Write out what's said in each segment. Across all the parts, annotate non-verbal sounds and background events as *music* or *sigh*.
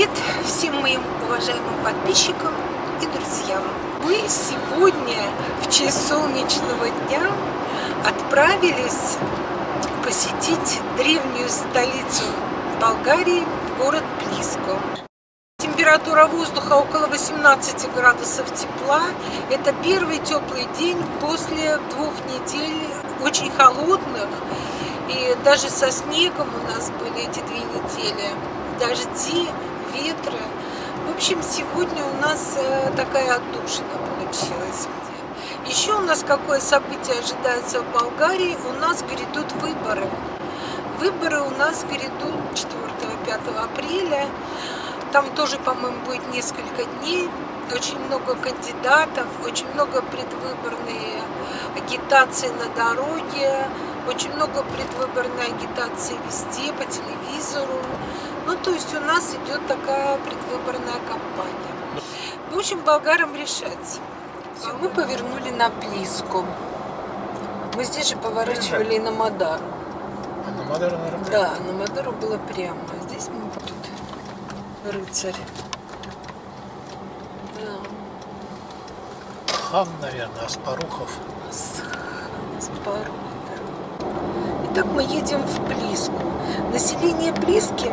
Привет всем моим уважаемым подписчикам и друзьям. Мы сегодня в честь солнечного дня отправились посетить древнюю столицу Болгарии, город Плиско. Температура воздуха около 18 градусов тепла. Это первый теплый день после двух недель очень холодных. И даже со снегом у нас были эти две недели. Дожди, ветры. В общем, сегодня у нас э, такая отдушина получилась. Еще у нас какое событие ожидается в Болгарии? У нас грядут выборы. Выборы у нас грядут 4-5 апреля. Там тоже, по-моему, будет несколько дней. Очень много кандидатов, очень много предвыборной агитации на дороге, очень много предвыборной агитации везде, по телевизору. Ну, то есть у нас идет такая предвыборная кампания. В общем, болгарам решать. Все, мы повернули на Плиску. Мы здесь же поворачивали на Мадару. А на Мадару, наверное, Да, на Мадару было прямо. А здесь мы тут рыцарь. Да. хан, наверное, Аспарухов. Пару, да. Итак, мы едем в Плиску. Население Плиски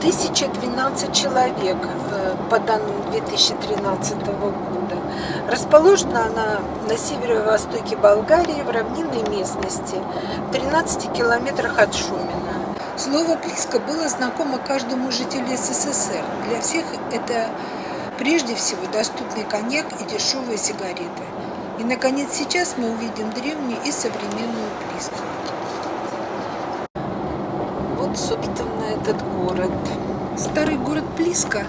1012 человек, э, по данным 2013 года. Расположена она на северо-востоке Болгарии, в равнинной местности, в 13 километрах от Шумина. Слово «Плиска» было знакомо каждому жителю СССР. Для всех это прежде всего доступный коньяк и дешевые сигареты. И, наконец, сейчас мы увидим древнюю и современную Плиску. Собственно, этот город. Старый город Плиска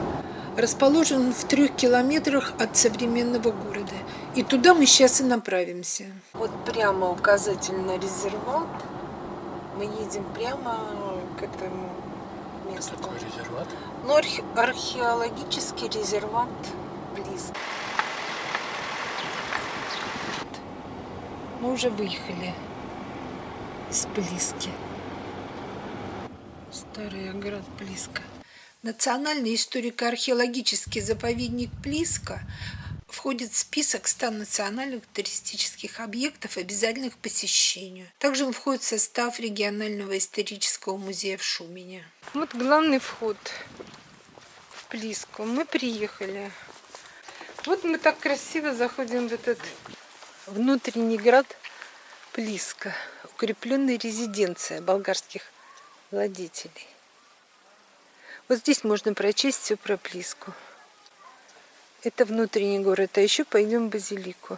расположен в трех километрах от современного города. И туда мы сейчас и направимся. Вот прямо указатель на резерват. Мы едем прямо к этому месту. Такой резерват. Ну, архе- археологический резерват Плиска. Мы уже выехали из Плиски. Старый оград Плиска. Национальный историко-археологический заповедник Плиска входит в список 100 национальных туристических объектов, обязательных к посещению. Также он входит в состав регионального исторического музея в Шумине. Вот главный вход в Плиску. Мы приехали. Вот мы так красиво заходим в этот внутренний град Плиска. Укрепленная резиденция болгарских владетелей. Вот здесь можно прочесть все про Плиску. Это внутренний город, а еще пойдем в Базилику.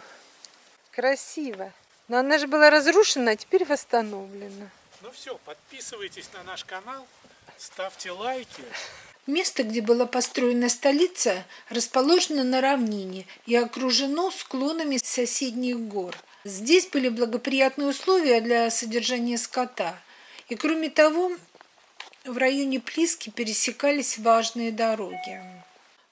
Красиво. Но она же была разрушена, а теперь восстановлена. Ну все, подписывайтесь на наш канал, ставьте лайки. Место, где была построена столица, расположено на равнине и окружено склонами соседних гор. Здесь были благоприятные условия для содержания скота. И кроме того, в районе Плиски пересекались важные дороги.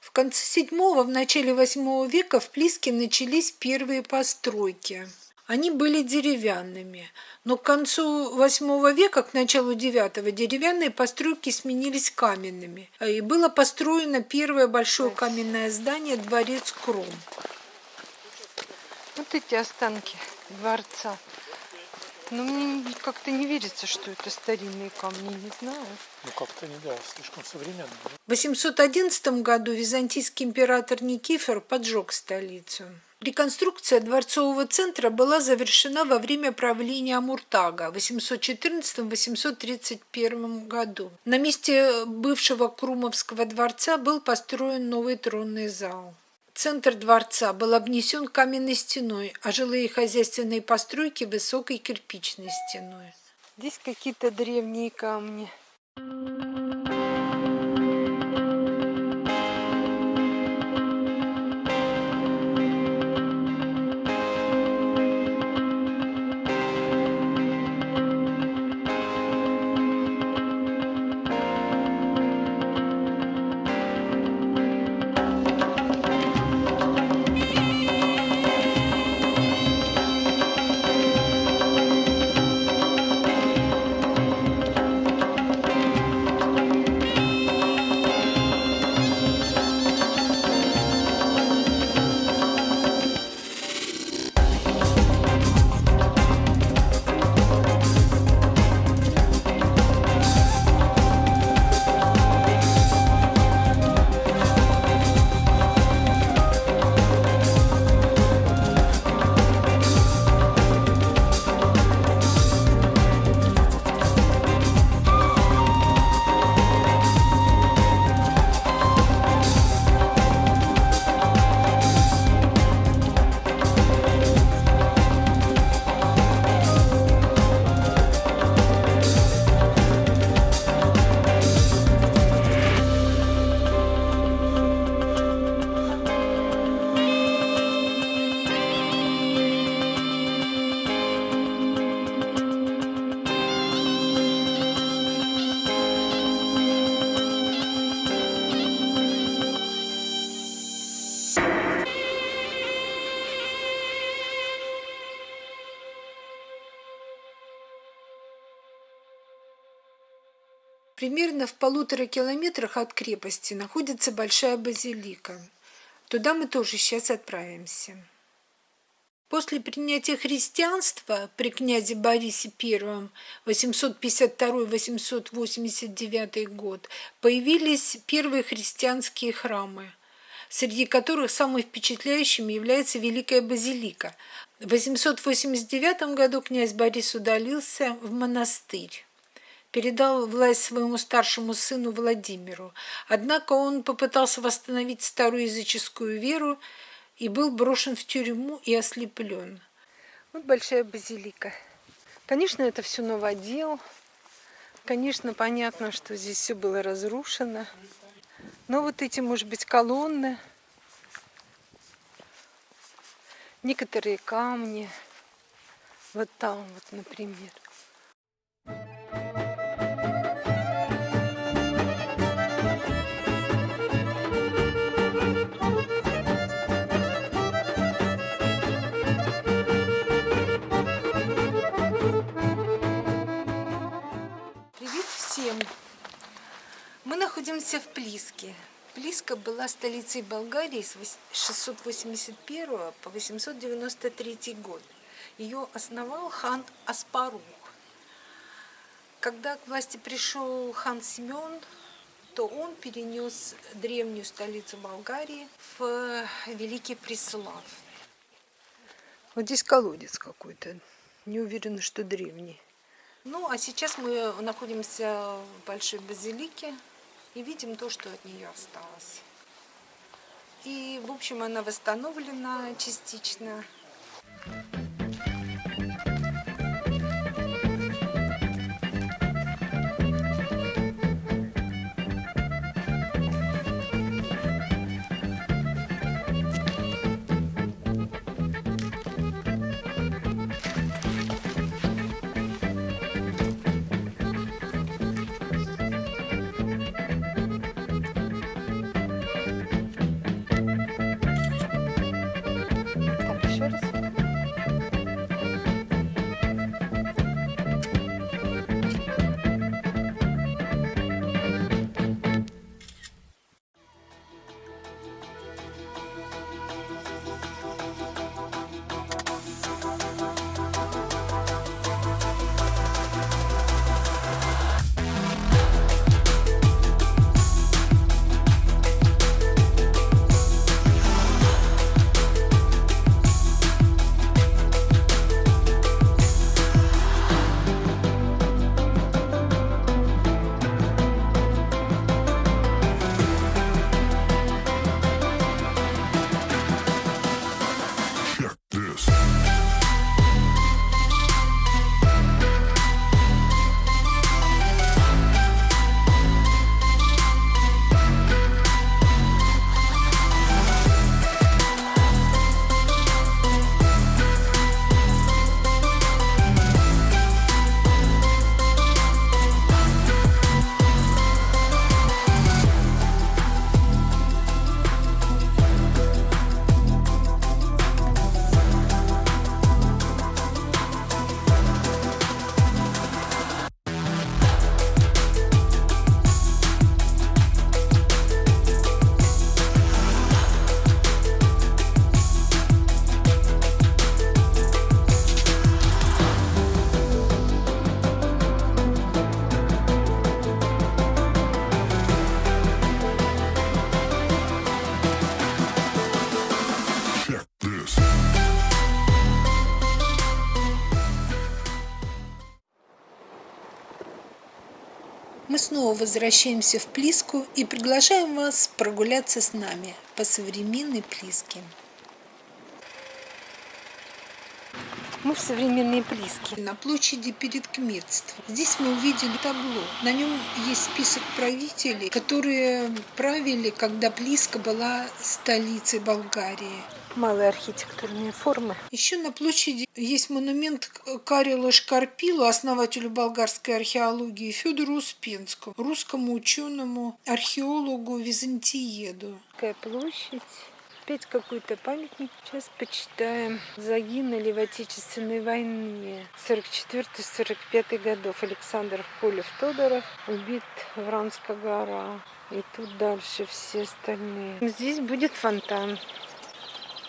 В конце VII, в начале VIII века в Плиске начались первые постройки. Они были деревянными, но к концу VIII века, к началу IX, деревянные постройки сменились каменными. И было построено первое большое каменное здание – дворец Кром. Вот эти останки дворца. Но мне как-то не верится, что это старинные камни, не знаю. Ну как-то не да, слишком современно. В 811 году византийский император Никифор поджег столицу. Реконструкция дворцового центра была завершена во время правления Амуртага в 814-831 году. На месте бывшего Крумовского дворца был построен новый тронный зал. Центр дворца был обнесен каменной стеной, а жилые хозяйственные постройки высокой кирпичной стеной. Здесь какие-то древние камни. Примерно в полутора километрах от крепости находится большая базилика. Туда мы тоже сейчас отправимся. После принятия христианства при князе Борисе I 852-889 год появились первые христианские храмы, среди которых самым впечатляющим является Великая Базилика. В 889 году князь Борис удалился в монастырь передал власть своему старшему сыну Владимиру. Однако он попытался восстановить старую языческую веру и был брошен в тюрьму и ослеплен. Вот большая базилика. Конечно, это все новодел. Конечно, понятно, что здесь все было разрушено. Но вот эти, может быть, колонны, некоторые камни, вот там вот, например. Всем! Мы находимся в Плиске. Плиска была столицей Болгарии с 681 по 893 год. Ее основал хан Аспарух. Когда к власти пришел хан Семен, то он перенес древнюю столицу Болгарии в Великий Преслав. Вот здесь колодец какой-то. Не уверена, что древний. Ну, а сейчас мы находимся в Большой Базилике и видим то, что от нее осталось. И, в общем, она восстановлена частично. Мы снова возвращаемся в Плиску и приглашаем вас прогуляться с нами по современной Плиске. Мы в современной Плиске, на площади перед Кметством. Здесь мы увидели табло. На нем есть список правителей, которые правили, когда Плиска была столицей Болгарии малые архитектурные формы. Еще на площади есть монумент Карелу Шкарпилу, основателю болгарской археологии, Федору Успенскому, русскому ученому, археологу, византиеду. Такая площадь. Опять какой-то памятник. Сейчас почитаем. Загинули в Отечественной войне 44-45 годов. Александр Полев-Тодоров убит Вранская гора. И тут дальше все остальные. Здесь будет фонтан.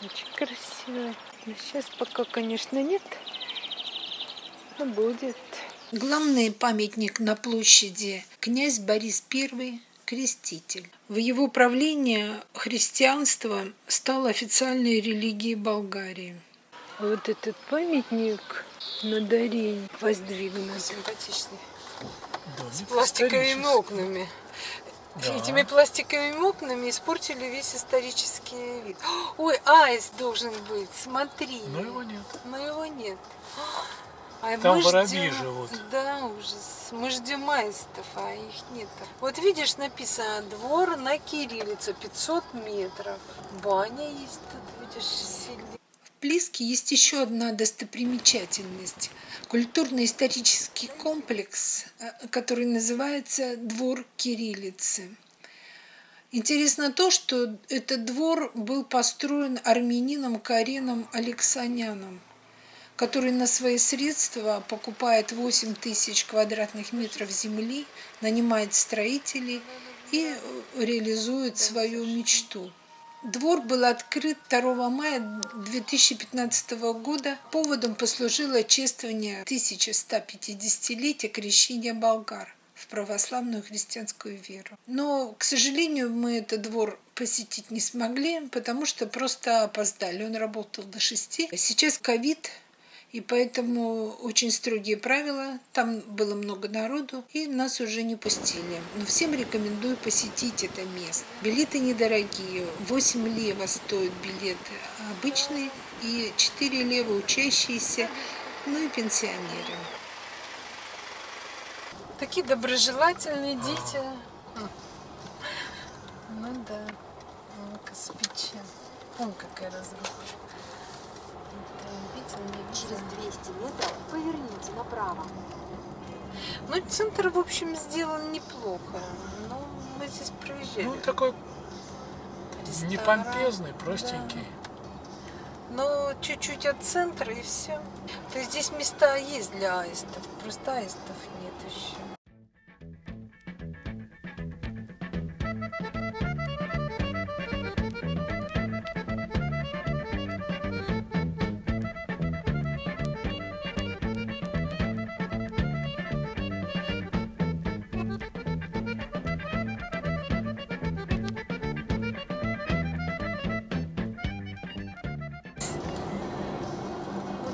Очень красиво. Но сейчас пока, конечно, нет. Но будет. Главный памятник на площади князь Борис I креститель. В его правлении христианство стало официальной религией Болгарии. Вот этот памятник на Дарень воздвигнут. Симпатичный. Да, С пластиковыми окнами. Да. Этими пластиковыми окнами испортили весь исторический вид. *gasps* Ой, аист должен быть, смотри. Но его нет. Но его нет. *gasps* А Там воробьи ждем- живут. Да, ужас. Мы ждем аистов, а их нет. Вот видишь, написано двор на кириллице 500 метров. Баня есть тут, видишь, сильно. Плиске есть еще одна достопримечательность. Культурно-исторический комплекс, э, который называется Двор Кириллицы. Интересно то, что этот двор был построен армянином Кареном Алексаняном, который на свои средства покупает 8 тысяч квадратных метров земли, нанимает строителей и э, реализует свою мечту. Двор был открыт 2 мая 2015 года. Поводом послужило чествование 1150-летия крещения болгар в православную христианскую веру. Но, к сожалению, мы этот двор посетить не смогли, потому что просто опоздали. Он работал до шести. Сейчас ковид, и поэтому очень строгие правила. Там было много народу, и нас уже не пустили. Но всем рекомендую посетить это место. Билеты недорогие. 8 лева стоят билеты обычные, и 4 лева учащиеся, ну и пенсионеры. Такие доброжелательные дети. Ну да, ну-ка спичи. Какая разруха. Не Через видел? 200 метров поверните направо. Ну, центр, в общем, сделан неплохо. Но мы здесь проезжали. Ну, такой не Ресторан, помпезный, простенький. Но чуть-чуть от центра и все. То есть здесь места есть для аистов. Просто аистов нет еще.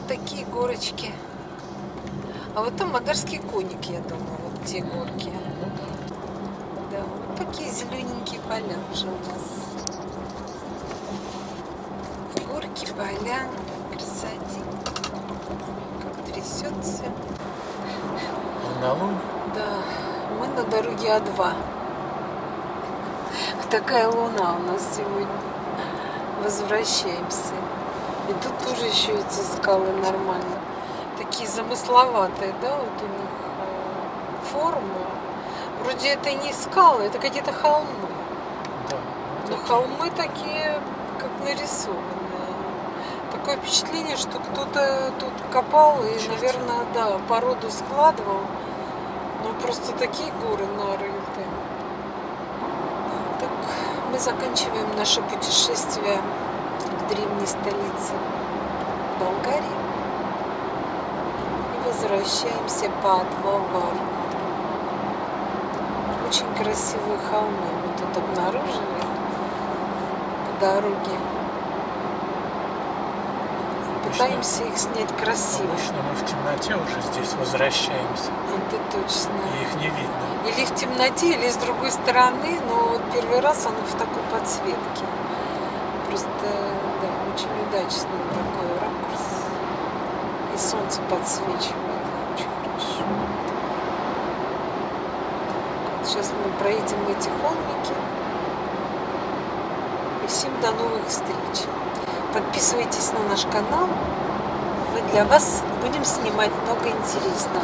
Такие горочки. А вот там Мадарский коник, я думаю, вот те горки. Да, вот такие зелененькие поля уже у нас. Горки, поля, красоте. Как трясется. Волнолунь. Да, мы на дороге А2. Такая луна у нас сегодня. Возвращаемся. И тут тоже еще эти скалы нормально. Такие замысловатые, да, вот у них э, формы. Вроде это не скалы, это какие-то холмы. Да. Но холмы такие, как нарисованные. Такое впечатление, что кто-то тут копал и, Чертил. наверное, да, породу складывал. Ну, просто такие горы нарыты. Так, мы заканчиваем наше путешествие древней столице Болгарии и возвращаемся по Адвавару. Очень красивые холмы мы тут обнаружили по дороге. Обычно- Пытаемся их снять красиво. Обычно мы в темноте уже здесь возвращаемся. Это точно. И их не видно. Или в темноте, или с другой стороны, но вот первый раз оно в такой подсветке. Просто, да, очень удачный такой ракурс. И солнце подсвечивает, очень хорошо. Вот сейчас мы проедем эти холмики. И всем до новых встреч. Подписывайтесь на наш канал. Мы для вас будем снимать много интересного.